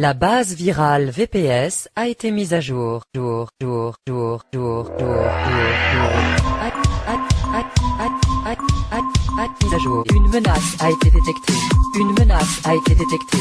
La base virale VPS a été mise à jour. Jour, jour, jour, jour, jour, jour, jour. Mise à jour. Une menace a été détectée. Une menace a été détectée.